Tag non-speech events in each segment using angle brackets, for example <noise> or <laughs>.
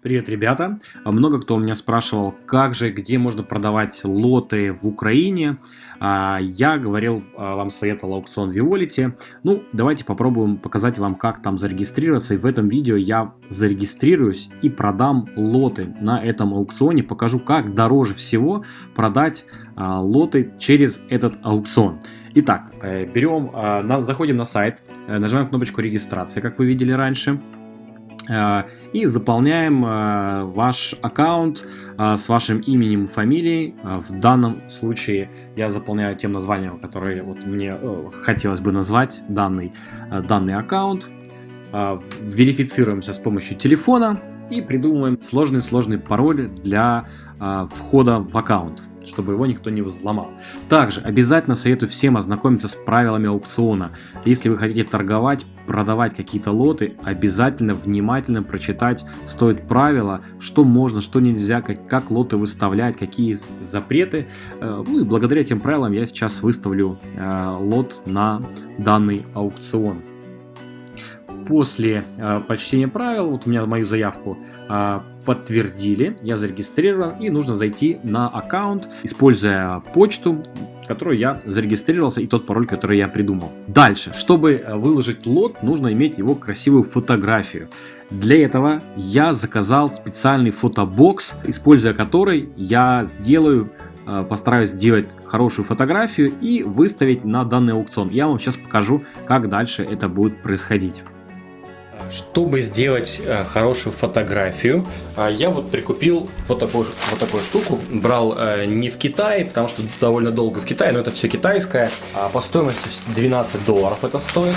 Привет, ребята! Много кто у меня спрашивал, как же, где можно продавать лоты в Украине. А, я говорил, а, вам советовал аукцион Violet. Ну, давайте попробуем показать вам, как там зарегистрироваться. И в этом видео я зарегистрируюсь и продам лоты на этом аукционе. Покажу, как дороже всего продать а, лоты через этот аукцион. Итак, э, берем, заходим на сайт, э, нажимаем кнопочку регистрации, как вы видели раньше. Э, и заполняем э, ваш аккаунт э, с вашим именем и фамилией. В данном случае я заполняю тем названием, которое вот мне хотелось бы назвать данный, данный аккаунт. Верифицируемся с помощью телефона и придумываем сложный-сложный пароль для входа в аккаунт чтобы его никто не взломал. Также обязательно советую всем ознакомиться с правилами аукциона. Если вы хотите торговать, продавать какие-то лоты, обязательно внимательно прочитать стоит правила, что можно, что нельзя, как, как лоты выставлять, какие запреты. Э, ну и благодаря этим правилам я сейчас выставлю э, лот на данный аукцион после э, прочтения правил, вот у меня мою заявку э, подтвердили, я зарегистрирован и нужно зайти на аккаунт, используя почту, которую я зарегистрировался и тот пароль, который я придумал. Дальше, чтобы э, выложить лот, нужно иметь его красивую фотографию. Для этого я заказал специальный фотобокс, используя который я сделаю э, постараюсь сделать хорошую фотографию и выставить на данный аукцион. Я вам сейчас покажу, как дальше это будет происходить. Чтобы сделать э, хорошую фотографию, э, я вот прикупил вот такую, вот такую штуку. Брал э, не в Китае, потому что довольно долго в Китае, но это все китайское. А по стоимости 12 долларов это стоит.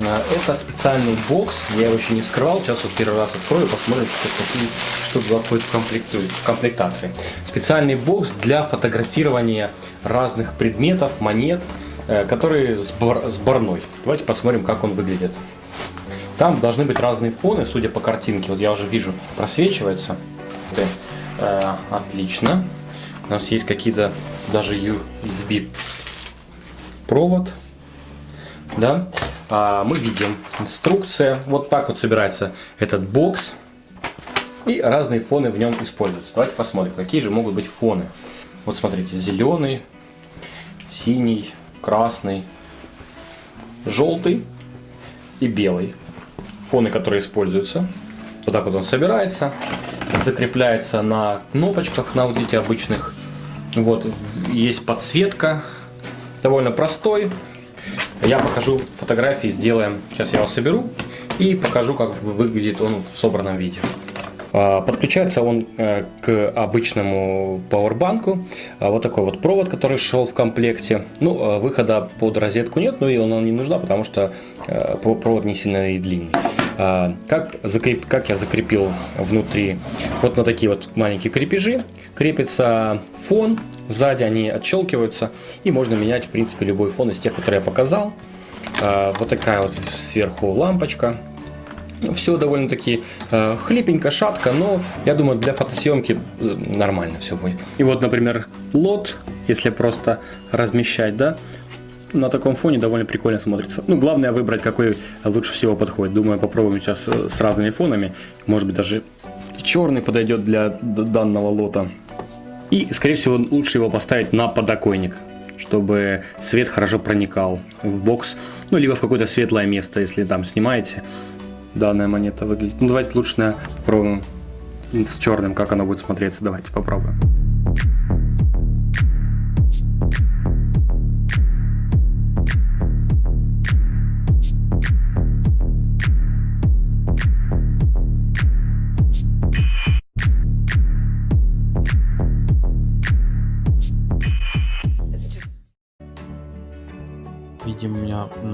Это специальный бокс, я его еще не вскрывал, сейчас вот первый раз открою, посмотрим, что, какие, что туда входит в, комплекту, в комплектации. Специальный бокс для фотографирования разных предметов, монет, которые сборной. Давайте посмотрим, как он выглядит. Там должны быть разные фоны, судя по картинке. Вот я уже вижу, просвечивается. Э, отлично. У нас есть какие-то даже USB провод. Да? А, мы видим инструкция. Вот так вот собирается этот бокс. И разные фоны в нем используются. Давайте посмотрим, какие же могут быть фоны. Вот смотрите, зеленый, синий, красный, желтый и белый фоны, которые используются. Вот так вот он собирается, закрепляется на кнопочках, на вот эти обычных. Вот, есть подсветка, довольно простой. Я покажу фотографии, сделаем, сейчас я его соберу и покажу, как выглядит он в собранном виде. А, подключается он э, к обычному пауэрбанку. А, вот такой вот провод, который шел в комплекте. Ну, а, выхода под розетку нет, но и она не нужна, потому что э, провод не сильно и длинный. Как, закреп... как я закрепил внутри? Вот на такие вот маленькие крепежи крепится фон. Сзади они отщелкиваются. И можно менять, в принципе, любой фон из тех, которые я показал. Вот такая вот сверху лампочка все довольно-таки э, хлипенько, шатко, но я думаю, для фотосъемки э, нормально все будет. И вот, например, лот, если просто размещать, да, на таком фоне довольно прикольно смотрится. Ну, главное выбрать, какой лучше всего подходит. Думаю, попробуем сейчас э, с разными фонами. Может быть, даже черный подойдет для данного лота. И, скорее всего, лучше его поставить на подоконник, чтобы свет хорошо проникал в бокс. Ну, либо в какое-то светлое место, если там снимаете данная монета выглядит. Ну, давайте лучше на попробуем с черным, как она будет смотреться. Давайте попробуем.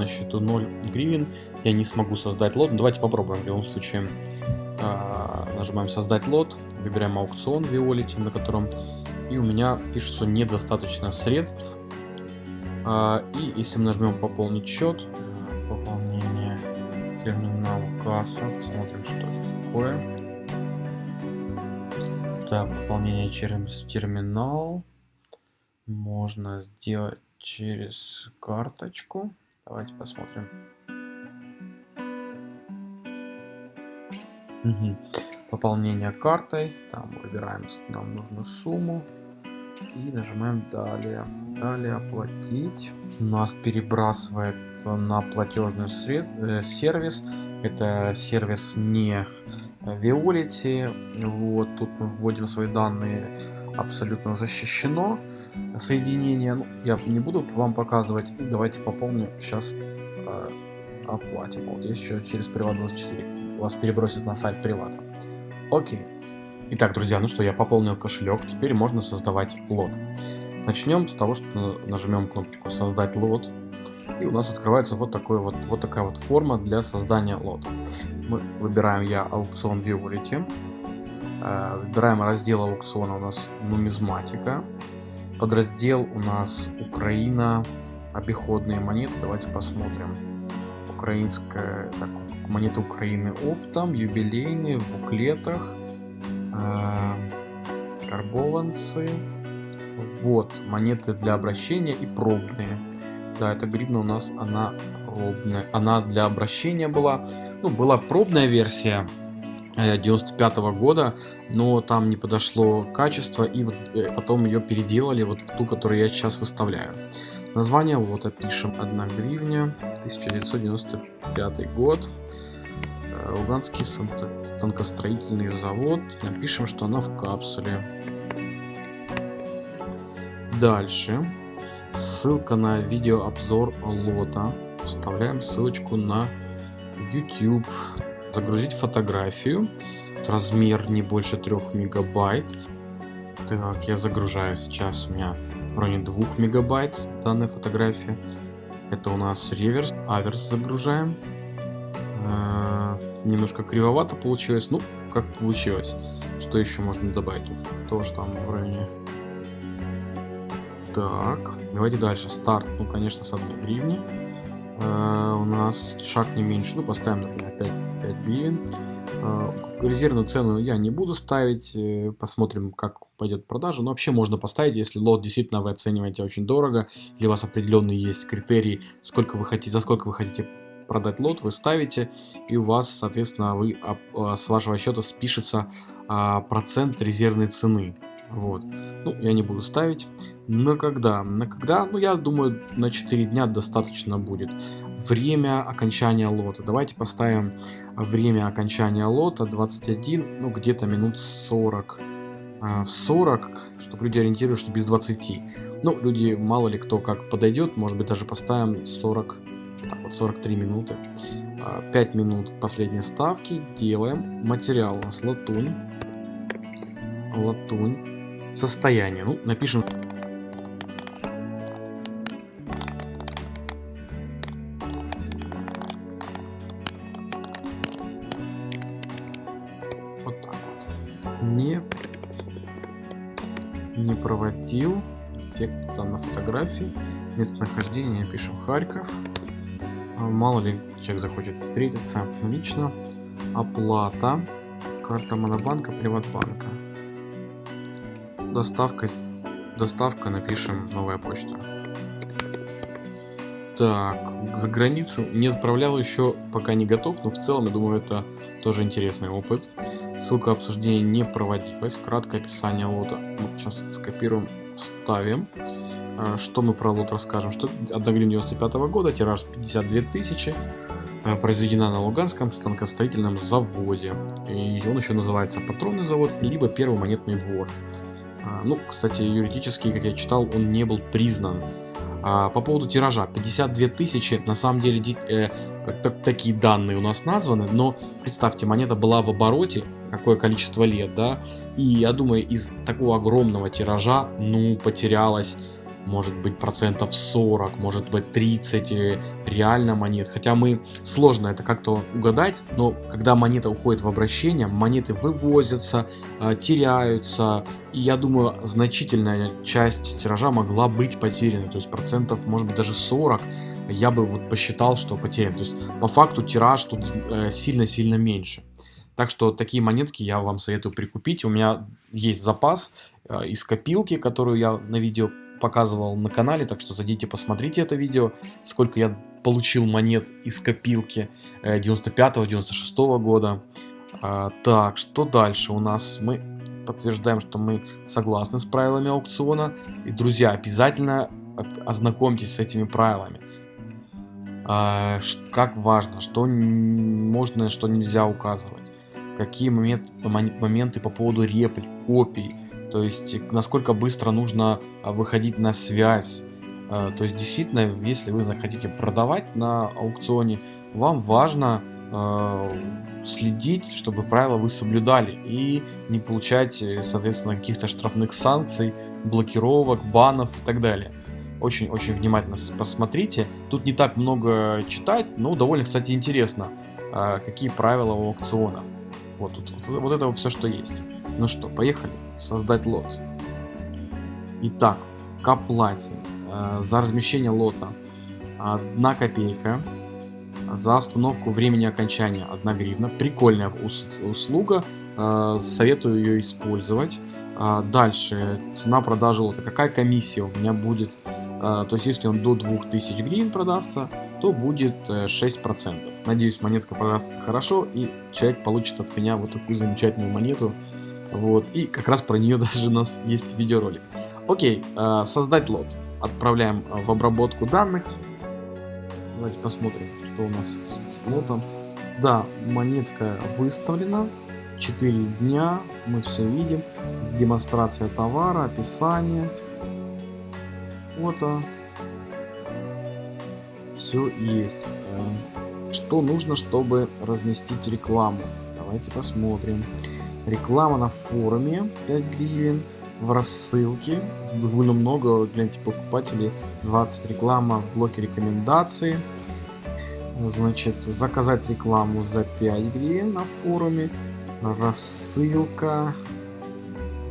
На счету 0 гривен я не смогу создать лот. Давайте попробуем в любом случае. А, нажимаем создать лот, выбираем аукцион Violet, на котором и у меня пишется недостаточно средств. А, и если мы нажмем пополнить счет, пополнение терминал касса, смотрим, что это такое. Так, пополнение через терминал можно сделать через карточку. Давайте посмотрим. Угу. пополнение картой. Там выбираем нам нужную сумму. И нажимаем далее. Далее оплатить. Нас перебрасывает на платежный сред... Э, сервис. Это сервис не Виолити. Вот, тут мы вводим свои данные абсолютно защищено. Соединение, ну, я не буду вам показывать. Давайте пополню сейчас э, оплатим. Вот еще через Приват24. Вас перебросит на сайт Привата. Окей. Итак, друзья, ну что, я пополнил кошелек. Теперь можно создавать лот. Начнем с того, что нажмем кнопочку «Создать лот». И у нас открывается вот, такой вот, вот такая вот форма для создания лота. Мы выбираем я аукцион. Э, выбираем раздел аукциона у нас нумизматика. Подраздел у нас Украина, обиходные монеты. Давайте посмотрим. Украинская, так, монеты Украины оптом, юбилейные, в буклетах, э, карбованцы. Вот, монеты для обращения и пробные. Да, эта гривна у нас, она пробная. Она для обращения была. Ну, была пробная версия 95 -го года, но там не подошло качество, и вот э, потом ее переделали вот в ту, которую я сейчас выставляю. Название вот опишем 1 гривня, 1995 год. Э, Луганский станкостроительный завод. Напишем, что она в капсуле. Дальше. Ссылка на видеообзор лота. Вставляем ссылочку на YouTube. Загрузить фотографию. Размер не больше 3 мегабайт. Так, я загружаю сейчас. У меня в районе 2 мегабайт данная фотография. Это у нас реверс. Аверс загружаем. Э -э немножко кривовато получилось. Ну, как получилось. Что еще можно добавить? Тоже там в районе так, давайте дальше. Старт, ну, конечно, с 1 гривни. Э, у нас шаг не меньше. Ну, поставим, например, 5, 5 гривен. Э, резервную цену я не буду ставить. Э, посмотрим, как пойдет продажа. Но вообще можно поставить, если лот действительно вы оцениваете очень дорого, или у вас определенные есть критерии, сколько вы хотите, за сколько вы хотите продать лот, вы ставите, и у вас, соответственно, вы, а, с вашего счета спишется а, процент резервной цены. Вот. Ну, я не буду ставить. На когда? На когда? Ну, я думаю, на 4 дня достаточно будет. Время окончания лота. Давайте поставим время окончания лота 21, ну, где-то минут 40. А, в 40, чтобы люди ориентировались, что без 20. Ну, люди, мало ли кто как подойдет, может быть, даже поставим 40, так вот, 43 минуты. 5 а, минут последней ставки. Делаем. Материал у нас латунь. Латунь состояние. Ну, напишем... Вот так вот. Не, не проводил. Эффект там на фотографии. Местонахождение пишем Харьков. А, мало ли человек захочет встретиться лично. Оплата. Карта Монобанка, Приватбанка. Доставка, доставка, напишем новая почта. Так, за границу не отправлял еще, пока не готов, но в целом, я думаю, это тоже интересный опыт. Ссылка обсуждения не проводилась. Краткое описание лота. Вот сейчас скопируем, ставим. А, что мы про лот расскажем? Что 1 гривен 95 -го года, тираж 52 тысячи. А, произведена на Луганском станкостроительном заводе. И он еще называется патронный завод, либо первый монетный двор. А, ну, кстати, юридически, как я читал, он не был признан. А, по поводу тиража, 52 тысячи, на самом деле э, так, такие данные у нас названы, но представьте, монета была в обороте, какое количество лет, да, и я думаю, из такого огромного тиража, ну, потерялось может быть процентов 40, может быть 30 э, реально монет. Хотя мы сложно это как-то угадать, но когда монета уходит в обращение, монеты вывозятся, э, теряются, и я думаю значительная часть тиража могла быть потеряна, то есть процентов может быть даже 40 я бы вот посчитал, что потерян. То есть по факту тираж тут э, сильно-сильно меньше. Так что такие монетки я вам советую прикупить. У меня есть запас из копилки, которую я на видео показывал на канале, так что зайдите, посмотрите это видео, сколько я получил монет из копилки 95-96 э, года. А, так, что дальше у нас? Мы подтверждаем, что мы согласны с правилами аукциона. И, друзья, обязательно ознакомьтесь с этими правилами. А, как важно, что можно, что нельзя указывать. Какие момент, моменты по поводу реплик, копий. То есть, насколько быстро нужно а, выходить на связь. А, то есть, действительно, если вы захотите продавать на аукционе, вам важно следить, чтобы правила вы соблюдали и не получать, э, соответственно, каких-то штрафных санкций, блокировок, банов и так далее очень-очень внимательно посмотрите. Тут не так много читать, но довольно, кстати, интересно, а, какие правила у аукциона. Вот вот, вот это все, что есть. Ну что, поехали. Создать лот. Итак, к оплате. А, за размещение лота 1 копейка. За остановку времени окончания 1 гривна. Прикольная услуга. А, советую ее использовать. Дальше, цена продажи лота. Какая комиссия у меня будет а, то есть если он до 2000 гривен продастся, то будет 6%. Э, Надеюсь, монетка продастся хорошо, и человек получит от меня вот такую замечательную монету. Вот, и как раз про нее <laughs> даже у нас есть видеоролик. Окей, а, создать лот. Отправляем а, в обработку данных. Давайте посмотрим, что у нас с, с лотом. Да, монетка выставлена. 4 дня, мы все видим. Демонстрация товара, описание фото. Все есть. Э, что нужно, чтобы разместить рекламу? Давайте посмотрим. Реклама на форуме 5 гривен. В рассылке довольно много, гляньте, покупателей. 20 реклама в блоке рекомендаций. Значит, заказать рекламу за 5 гривен на форуме. Рассылка.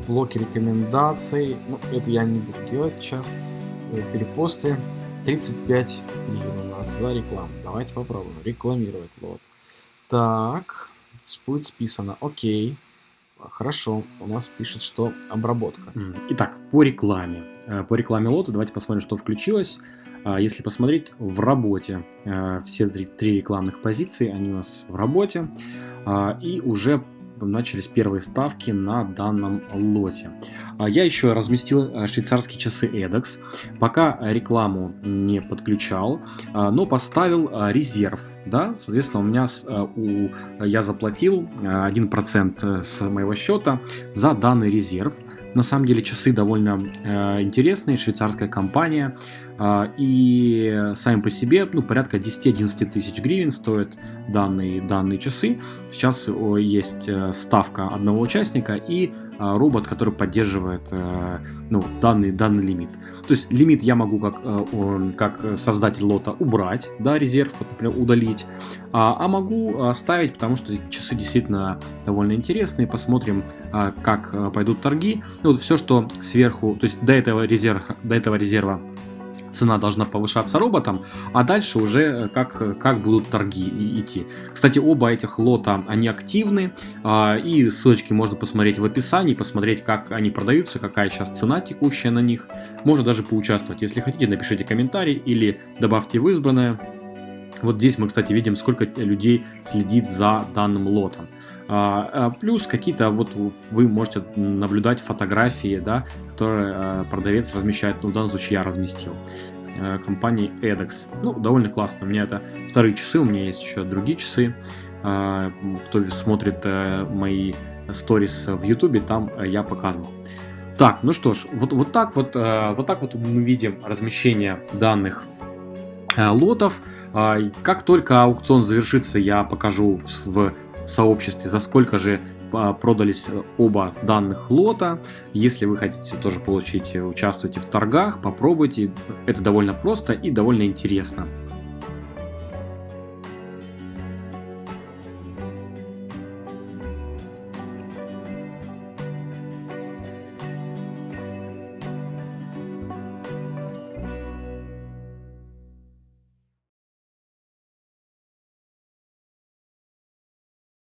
В блоке рекомендаций. Ну, это я не буду делать сейчас. Э, перепосты 35 гривен у нас за рекламу. Давайте попробуем рекламировать лот. Так, будет списано. Окей. Хорошо, у нас пишет, что обработка. Итак, по рекламе. Э, по рекламе лота давайте посмотрим, что включилось. А, если посмотреть в работе, э, все три, рекламных позиции, они у нас в работе. А, и уже начались первые ставки на данном лоте. А, я еще разместил э, швейцарские часы EDEX, пока рекламу не подключал, а, но поставил а, резерв. Да? Соответственно, у меня у, я заплатил 1% с моего счета за данный резерв. На самом деле часы довольно э, интересные, швейцарская компания. Э, и сами по себе ну, порядка 10-11 тысяч гривен стоят данные, данные часы. Сейчас есть э, ставка одного участника и робот, который поддерживает э, ну, данный, данный лимит. То есть лимит я могу как, э, как создатель лота убрать, да, резерв, вот, например, удалить, а, а могу ставить, потому что часы действительно довольно интересные. Посмотрим, как пойдут торги. Ну, вот все, что сверху, то есть до этого резерва, до этого резерва цена должна повышаться роботом, а дальше уже э, как, как будут торги идти. Кстати, оба этих лота, они активны, а, и ссылочки можно посмотреть в описании, посмотреть, как они продаются, какая сейчас цена текущая на них. Можно даже поучаствовать. Если хотите, напишите комментарий или добавьте в избранное. Вот здесь мы, кстати, видим, сколько людей следит за данным лотом. А, а, плюс какие-то вот вы можете наблюдать фотографии, да, которые а, продавец размещает, ну, в данном случае я разместил компании EDEX. Ну, довольно классно. У меня это вторые часы, у меня есть еще другие часы. Кто смотрит э, мои сторис в YouTube, там э, я показывал. Так, ну что ж, вот, вот так вот, э, вот так вот мы видим размещение данных лотов. Как только аукцион завершится, я покажу в сообществе, за сколько же а, продались э, оба данных лота. Если вы хотите тоже получить, э, участвуйте в торгах, попробуйте. Это довольно просто и довольно интересно.